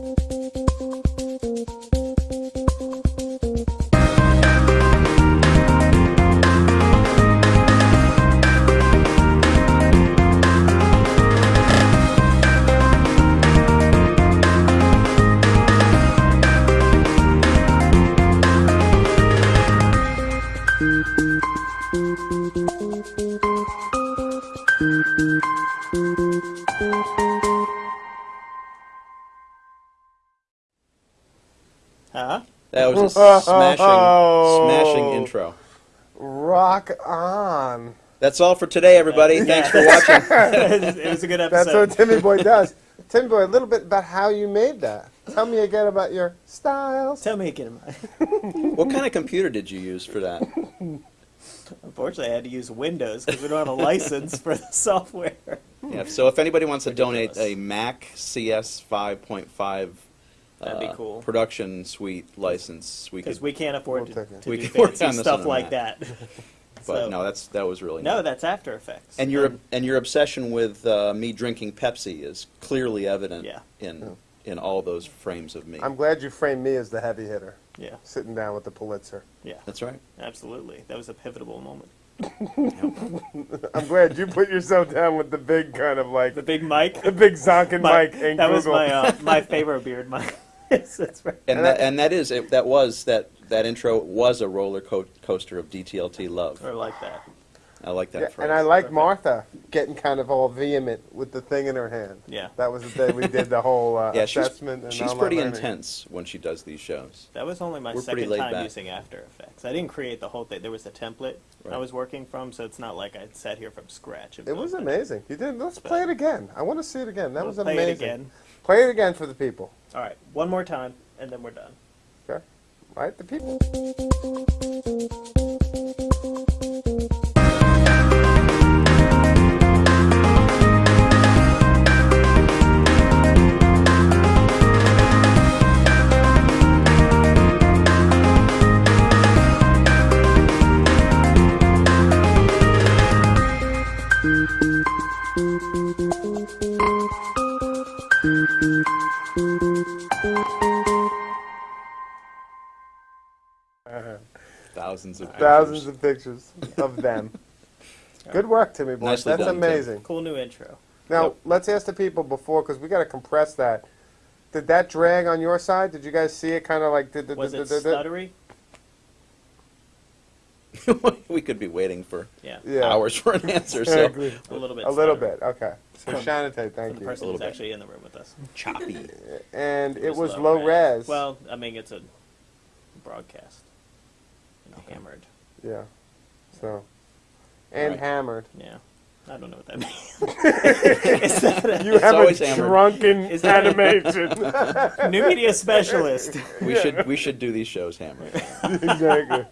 Música Huh? That was a smashing, smashing oh. intro. Rock on. That's all for today, everybody. Thanks for watching. it was a good episode. That's what Timmy Boy does. Timmy Boy, a little bit about how you made that. Tell me again about your styles. Tell me again. About What kind of computer did you use for that? Unfortunately, I had to use Windows because we don't have a license for the software. Yeah. So if anybody wants to donate a Mac CS 5.5 That'd be uh, cool. production suite license, we Because could. we can't afford We'll to, take it. to We do can work fancy on this stuff on like Mac. that. but So- no, that's that was really. no, neat. that's After Effects. And your and your obsession with uh, me drinking Pepsi is clearly evident Yeah. in in all those frames of me. I'm glad you framed me as the heavy hitter, yeah, sitting down with the Pulitzer. yeah, That's right. absolutely. That was a pivotal moment. I'm glad you put yourself down with the big kind of like The big mic. the big zonking My- mic and that was my uh, my favorite beard mic. Yes, that's right. And And that, and that is it, that was that that intro was a roller co- coaster of DTLT love. Or like that. I like that Yeah, phrase. and I like Perfect. Martha getting kind of all vehement with the thing in her hand. Yeah. That was the day we did the whole uh, yeah, she's, assessment. and she's pretty learning. intense when she does these shows. That was only my We're second time back. using After Effects. I didn't create the whole thing. There was a template I was working from, so it's not like I sat here from scratch. and It was built amazing. You did. Let's play it again. I want to see it again. That We'll was play amazing. it again. Play it again for the people. All right, one more time, and then we're done. Okay. Right, the people. Thousands of Thousands pictures. of pictures of them. Good work, Timmy boy. Nicely That's done, Tim. amazing. Cool new intro. Now Yep. let's ask the people before, because we got to compress that. Did that drag on your side? Did you guys see it? Kind of like did, did, Was did, it did, did- stuttery? we could be waiting for Yeah, Yeah. hours for an answer. So a little bit. A little bit. Okay. So From- Shantate, For thank the you. person little who's actually in the room with us. choppy. And it was low low res. Well, I mean, it's a broadcast. You know, hammered. Yeah. So. And Right. hammered. Yeah. I don't know what that means. Is that a You have a always hammered. drunken Is that- animation. new media specialist? We should we should do these shows hammered. exactly.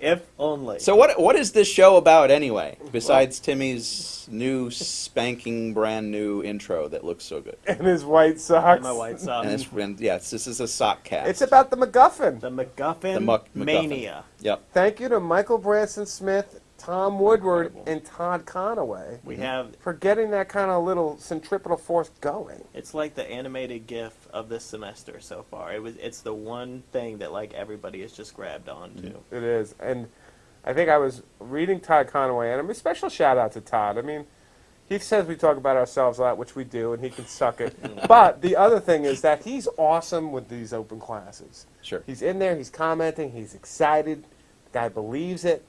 if only. So what what is this show about anyway? Besides Timmy's new spanking brand new intro that looks so good. And his white socks. And my white socks. And it's and yes, this is a sock cast. It's about the MacGuffin. the MacGuffin The Muck- MacGuffin. mania. Yep. Thank you to Michael Branson Smith, Tom Woodward, Incredible. and Todd Conaway We have. for getting that kind of little centripetal force going. It's like the animated GIF of this semester so far. It was. It's the one thing that like everybody has just grabbed onto. It is. And I think I was reading Todd Conaway, and a special shout out to Todd. I mean, he says we talk about ourselves a lot, which we do, and he can suck it. but the other thing is that he's awesome with these open classes. Sure. He's in there, he's commenting, he's excited. The guy believes it.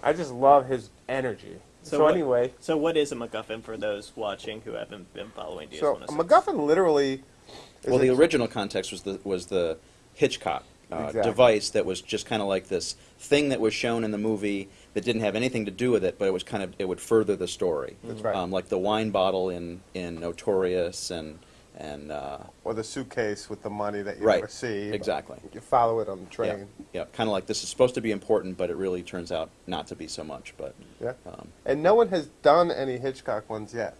I just love his energy. So, what- anyway, So what is a MacGuffin for those watching who haven't been following DS oh so a MacGuffin literally. is Well, the original context was the was the Hitchcock uh, Exactly. device that was just kind of like this thing that was shown in the movie that didn't have anything to do with it, but it was kind of it would further the story. That's right. Um, like the wine bottle in in Notorious and and uh, or the suitcase with the money that you Right. never see. Exactly. You follow it on the yeah, train. yeah, kind of like this is supposed to be important, but it really turns out not to be so much. But Yeah. um, And no one has done any Hitchcock ones yet.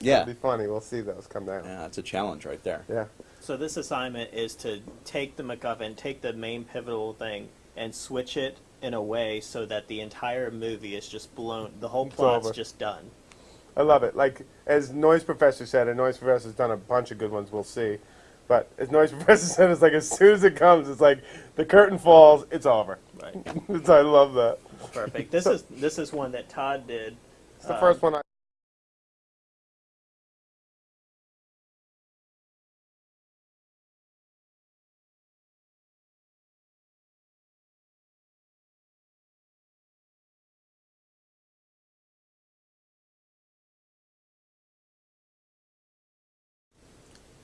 yeah, It'll be funny. We'll see those come down. yeah, it's a challenge right there. Yeah. So this assignment is to take the MacGuffin, take the main pivotal thing, and switch it in a way so that the entire movie is just blown. The whole It's plot's over. just done. I love it. Like as Noise Professor said, and Noise Professor's done a bunch of good ones. We'll see. But as Noise Professor said, it's like as soon as it comes, it's like the curtain falls, it's over. Right. It's- I love that. Perfect. This is this is one that Todd did. It's the Um, first one I.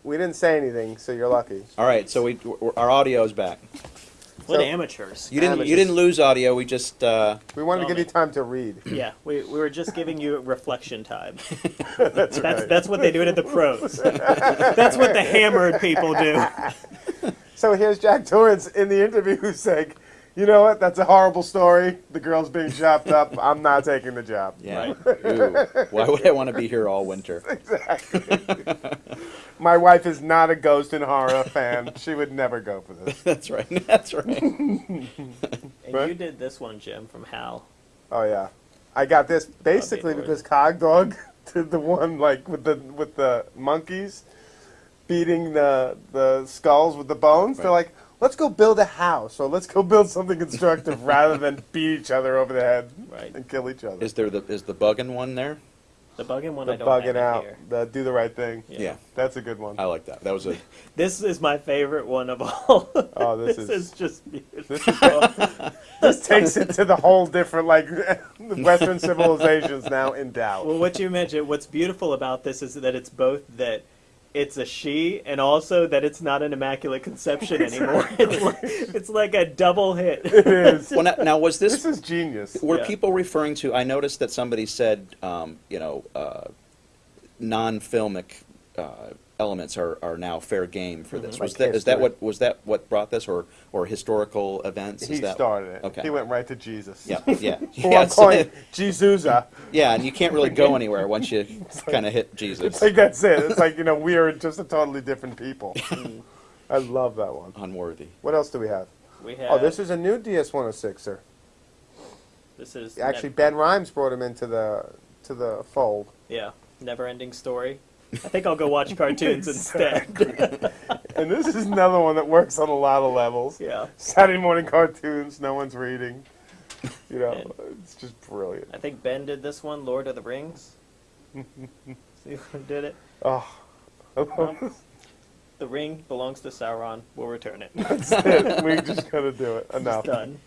We didn't say anything, so you're lucky. All right, so we our audio is back. What So- amateurs? You didn't Amateurs. you didn't lose audio. We just uh, We wanted to give me. you time to read. Yeah, we, we were just giving you reflection time. That's That's right. that's what they do it at the pros. that's what the hammered people do. So here's Jack Torrance in the interview saying, "You know what? That's a horrible story. The girl's being chopped up. I'm not taking the job." yeah. Ooh, why would I want to be here all winter? Exactly. My wife is not a ghost and horror fan. She would never go for this. That's right. That's right. And Right. you did this one, Jim, from Hal. Oh yeah, I got this basically Lord. because Cogdog did the one like with the with the monkeys beating the the skulls with the bones. They're like, let's go build a house or let's go build something constructive rather than beat each other over the head Right. and kill each other. Is there the is the bugging one there? The bugging one I the don't bugging out, here. the do the right thing. Yeah. That's a good one. I like that. That was a This is my favorite one of all. Oh, this this is- is just beautiful. This is this takes it to the whole different like Western civilizations now in doubt. Well, what you mentioned, what's beautiful about this is that it's both that it's a she and also that it's not an immaculate conception anymore. it's, like, it's like a double hit. It is. well. Now, now was This this is genius. were Yeah. people referring to? I noticed that somebody said, um, you know, uh, non-filmic uh, elements are, are now fair game for this. Mhm. Was Like that is that what was that what brought this, or or historical events? He that, started it. Okay. He went right to Jesus. Yeah, yeah, Well, yeah, I'm calling so- Jesusa. yeah, and you can't really go anywhere once you kind of hit Jesus It's like that's it. It's like you know we are just a totally different people. I love that one. unworthy. What else do we have? We have. Oh, this is a new DS106er. This is Actually, nev- Ben Rimes brought him into the to the fold. yeah, never-ending story. I think I'll go watch cartoons instead. And this is another one that works on a lot of levels. yeah, Saturday morning cartoons, no one's reading. You know, And- it's just brilliant. I think Ben did this one, Lord of the Rings. See who did it? Oh, The ring belongs to Sauron. We'll return it. that's it. We just gotta do it. Enough. Done.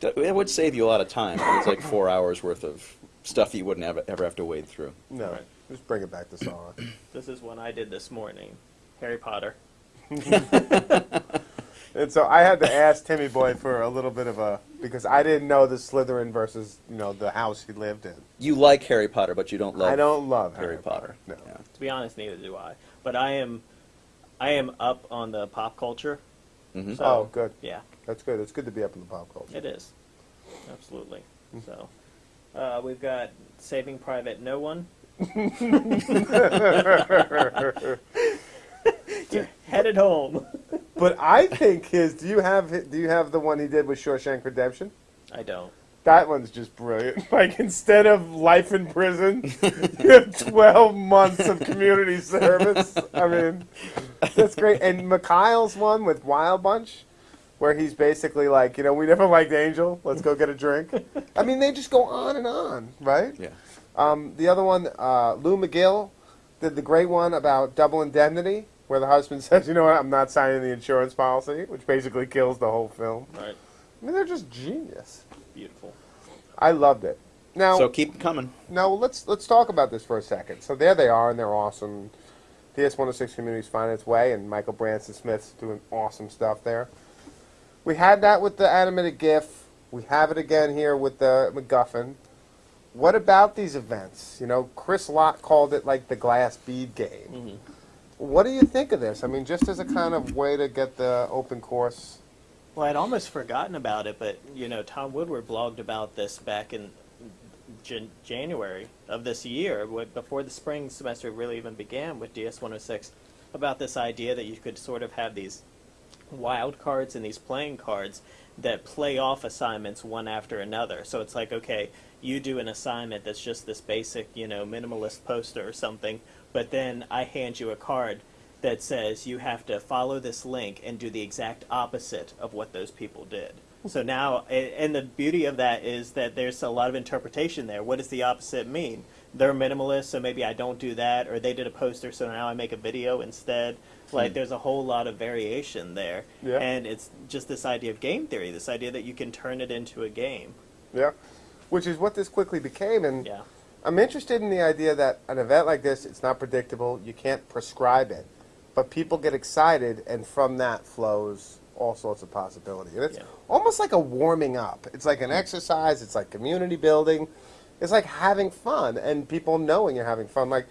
It would save you a lot of time. It's like four hours worth of stuff you wouldn't ever, ever have to wade through. No, Right. Just bring it back to Sauron. This is one I did this morning. Harry Potter. And so I had to ask Timmy Boy for a little bit of a because I didn't know the Slytherin versus you know the house he lived in. You like Harry Potter, but you don't love. I don't love Harry, Harry, Potter. No. Yeah. To be honest, neither do I. But I am, I am up on the pop culture. Mhm. So, oh, good. Yeah, That's good. It's good to be up in the pop culture. it is. Absolutely. So, uh, we've got Saving Private No One. You're headed home. But I think his. Do you have do you have the one he did with Shawshank Redemption? I don't. That one's just brilliant. Like instead of life in prison, you have twelve months of community service. I mean, that's great. And Mikhail's one with Wild Bunch, where he's basically like, you know, we never liked Angel. Let's go get a drink. I mean, they just go on and on, right? Yeah. Um, the other one, uh, Lou McGill, did the great one about double indemnity, where the husband says, you know what, I'm not signing the insurance policy, which basically kills the whole film. Right. I mean, they're just genius. Beautiful. I loved it. Now, So keep 'em coming. now let's let's talk about this for a second. So there they are, and they're awesome. DS106 Community's finding its way, and Michael Branson Smith's doing awesome stuff there. We had that with the animated GIF. We have it again here with the MacGuffin. What about these events? You know, Chris Lott called it like the glass bead game. Mhm. What do you think of this? I mean, just as a kind of way to get the open course. Well, I'd almost forgotten about it, but you know, Tom Woodward blogged about this back in Jan- January of this year, before the spring semester really even began with DS 106, about this idea that you could sort of have these wild cards and these playing cards that play off assignments one after another. So it's like, okay, you do an assignment that's just this basic, you know, minimalist poster or something, but then I hand you a card that says you have to follow this link and do the exact opposite of what those people did. So now, and the beauty of that is that there's a lot of interpretation there. What does the opposite mean? They're minimalist, so maybe I don't do that, or they did a poster, so now I make a video instead. Like, hmm. there's a whole lot of variation there. Yeah. And it's just this idea of game theory, this idea that you can turn it into a game. Yeah, which is what this quickly became, and Yeah. I'm interested in the idea that an event like this, it's not predictable. You can't prescribe it, but people get excited, and from that flows all sorts of possibility. And it's Yeah. almost like a warming up. It's like an mm-hmm. exercise. It's like community building. It's like having fun, and people knowing you're having fun. Like,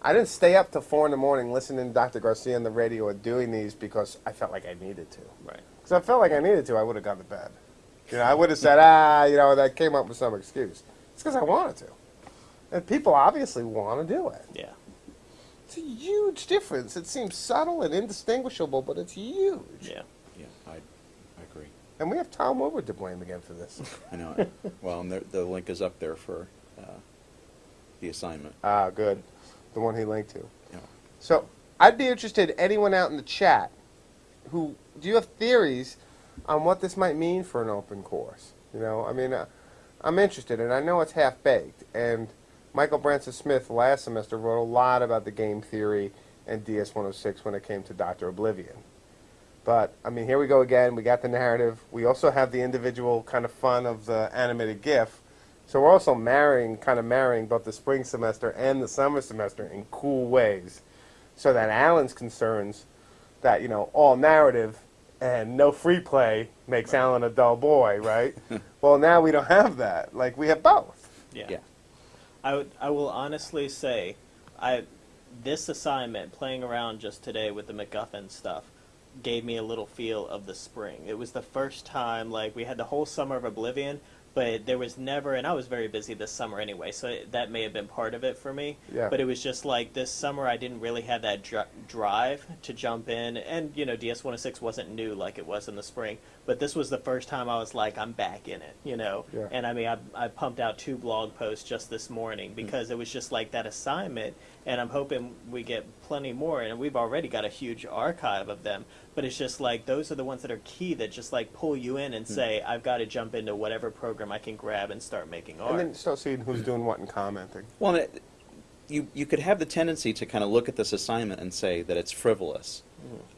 I didn't stay up till four in the morning listening to Dr. Garcia on the radio or doing these because I felt like I needed to. Right. Because I felt like I needed to, I would have gone to bed. You know, I would have said, ah, you know, that came up with some excuse. It's because I wanted to. And people obviously want to do it. Yeah. It's a huge difference. It seems subtle and indistinguishable, but it's huge. Yeah. Yeah, I, I agree. And we have Tom Woodward to blame again for this. I know. well, and the, the link is up there for uh, the assignment. ah, good. The one he linked to. Yeah. So I'd be interested, anyone out in the chat, who do you have theories on what this might mean for an open course? You know, I mean, uh, I'm interested, and I know it's half baked. And Michael Branson Smith last semester wrote a lot about the game theory and DS106 when it came to Doctor Oblivion. But I mean, here we go again. We got the narrative. We also have the individual kind of fun of the animated GIF. So we're also marrying, kind of marrying both the spring semester and the summer semester in cool ways. So that Alan's concerns that you know all narrative and no free play makes Alan a dull boy, right? well, now we don't have that. Like we have both. Yeah. Yeah. I would, I will honestly say, I this assignment playing around just today with the MacGuffin stuff gave me a little feel of the spring. It was the first time like we had the whole summer of Oblivion, but there was never, and I was very busy this summer anyway, so it, that may have been part of it for me. Yeah. But it was just like this summer I didn't really have that dr- drive to jump in, and you know DS106 wasn't new like it was in the spring, but this was the first time I was like I'm back in it, you know. Yeah. And I mean I, I pumped out two blog posts just this morning hmm. because it was just like that assignment, and I'm hoping we get plenty more, and we've already got a huge archive of them. But it's just like those are the ones that are key that just like pull you in and hmm. say I've got to jump into whatever program I can grab and start making art. And then start seeing who's doing what and commenting. Well, it, you you could have the tendency to kind of look at this assignment and say that it's frivolous,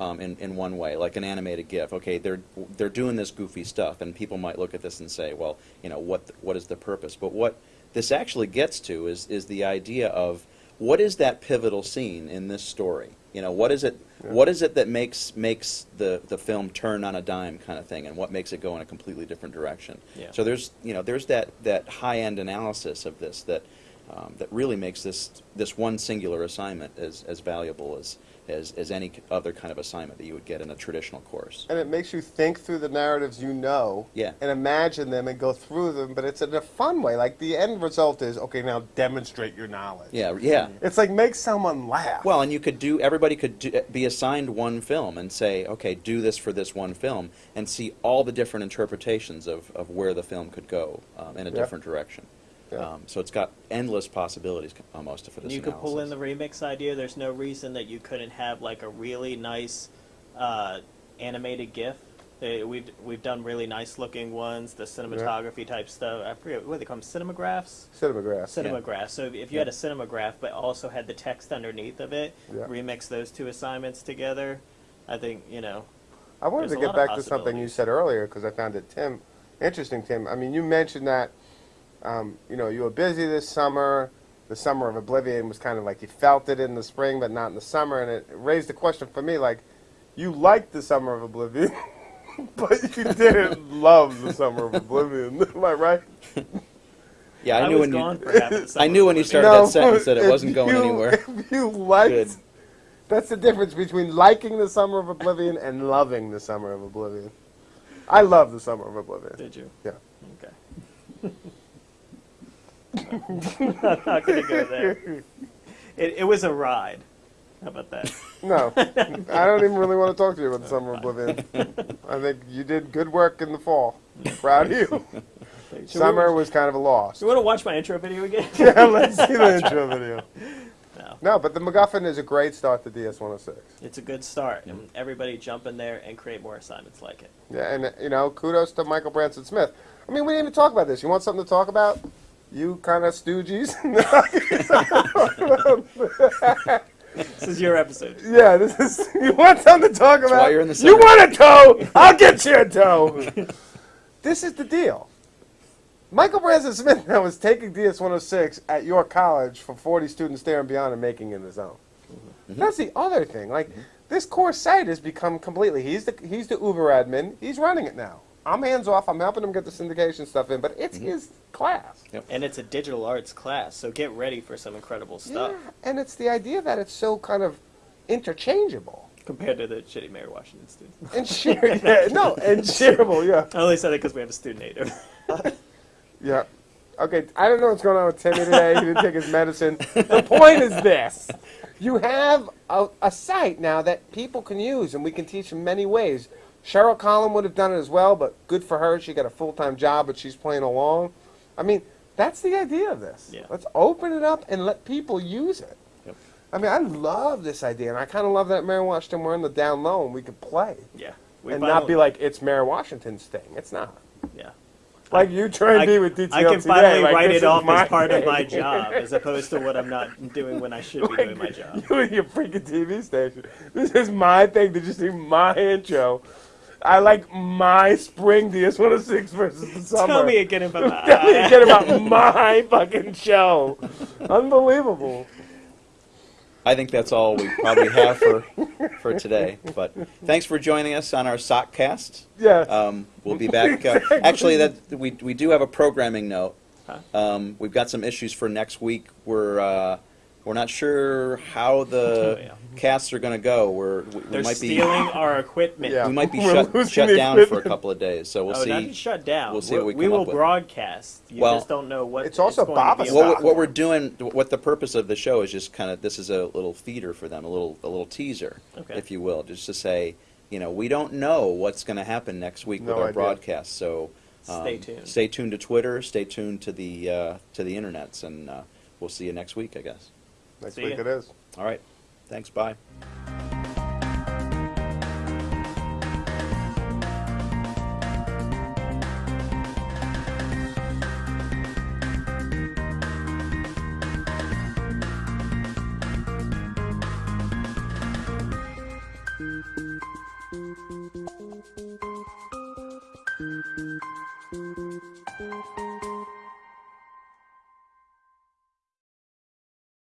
um, in in one way, like an animated GIF. Okay, they're they're doing this goofy stuff, and people might look at this and say, well, you know, what what is the purpose? But what this actually gets to is is the idea of what is that pivotal scene in this story? You know, what is it? Yeah. What is it that makes makes the the film turn on a dime kind of thing, and what makes it go in a completely different direction? Yeah. So there's you know there's that that high end analysis of this that um, that really makes this this one singular assignment as as valuable as as as any other kind of assignment that you would get in a traditional course. And it makes you think through the narratives you know Yeah. and imagine them and go through them, but it's in a fun way. Like the end result is, okay, now demonstrate your knowledge. Yeah, yeah. It's like make someone laugh. Well, and you could do. Everybody could do, be assigned one film and say, okay, do this for this one film, and see all the different interpretations of, of where the film could go um, in a Yeah. different direction. Yeah. Um, so it's got endless possibilities almost for this. you could pull in the remix idea. There's no reason that you couldn't have like a really nice uh, animated GIF. Uh, we've we've done really nice looking ones, the cinematography type stuff. I forget what they call them, cinemagraphs. Cinemagraphs. Cinemagraph. So if- if you had a cinemagraph, but also had the text underneath of it, Yeah. remix those two assignments together. I think you know. I wanted to get back to something you said earlier because I found it, Tim, interesting, Tim. I mean, you mentioned that, um, you know, you were busy this summer. The summer of Oblivion was kind of like you felt it in the spring, but not in the summer, and it raised a question for me, like, you liked the summer of Oblivion, but you didn't love the summer of Oblivion. Am I right? Yeah, I, I knew when you. for half of the I knew when you started me. that sentence that it wasn't going you- anywhere. If you liked, Good. that's the difference between liking the summer of Oblivion and loving the summer of Oblivion. I love the summer of Oblivion. Did you? Yeah. Okay. I'm not gonna go there. It, it was a ride. How about that? No, I don't even really want to talk to you about the summer of Oblivion. I think you did good work in the fall. Proud of you. Should Summer We, was kind of a loss. you want to watch my intro video again? Yeah, let's see the intro video. no. No, but the MacGuffin is a great start to DS 106. It's a good start, and everybody jump in there and create more assignments like it. Yeah, and you know, kudos to Michael Branson Smith. I mean, we didn't even talk about this. You want something to talk about? You kind of stooges. This is your episode. yeah, this is. You want something to talk about? why you're in the you want a toe? I'll get you a toe. this is the deal. Michael Branson Smith now is taking DS 106 at York College for 40 students there and beyond and making it his own. Mm-hmm. That's the other thing. Like mm-hmm. this course site has become completely. He's the he's the Uber admin. He's running it now. I'm hands off. I'm helping him get the syndication stuff in, but it's mm-hmm. his class. And it's a digital arts class, so get ready for some incredible stuff Yeah, and it's the idea that it's so kind of interchangeable compared to the shitty Mary Washington students. and share. yeah, no, and shareable. Yeah, I only said it because we have a student native. yeah. Okay, I don't know what's going on with Timmy today. He didn't take his medicine. The point is this: you have a, a site now that people can use, and we can teach in many ways. Cheryl Collin would have done it as well, but good for her. She got a full time job, but she's playing along. I mean, that's the idea of this. Yeah. Let's open it up and let people use it. Yep. I mean, I love this idea, and I kind of love that Mary Washington we're on the down low and we could play yeah. We and not be like it's Mary Washington's thing. It's not. yeah. Like you try and be with DTL I can finally like, write it off my as part of my job, as opposed to what I'm not doing when I should be doing my job. You and your freaking TV station. This is my thing. Did you see my intro? I like my spring DS 106 versus the summer. Tell me again about Tell me again about my fucking show. Unbelievable. I think that's all we probably have for for today. But thanks for joining us on our Sockcast. Yeah. Um, we'll be back. Uh, actually, that we we do have a programming note. Huh? Um, we've got some issues for next week. We're uh, we're not sure how the Oh, yeah. casts are going to go. We're we, we They're might be stealing our equipment. Yeah. we might be We're shut shut the down for a couple of days. So we'll oh, not see. shut down. we'll see what we come will up with. broadcast. You Well, just don't know what. it's also going to Baba be Stock. What, we- what we're doing, what the purpose of the show is, just kind of this is a little feeder for them, a little a little teaser, Okay. if you will, just to say, you know, we don't know what's going to happen next week No with our idea. broadcast, so um, Stay tuned. Stay tuned to Twitter. Stay tuned to the uh, to the internets, and uh, we'll see you next week, I guess. Next See week ya. it is. All right, thanks. Bye.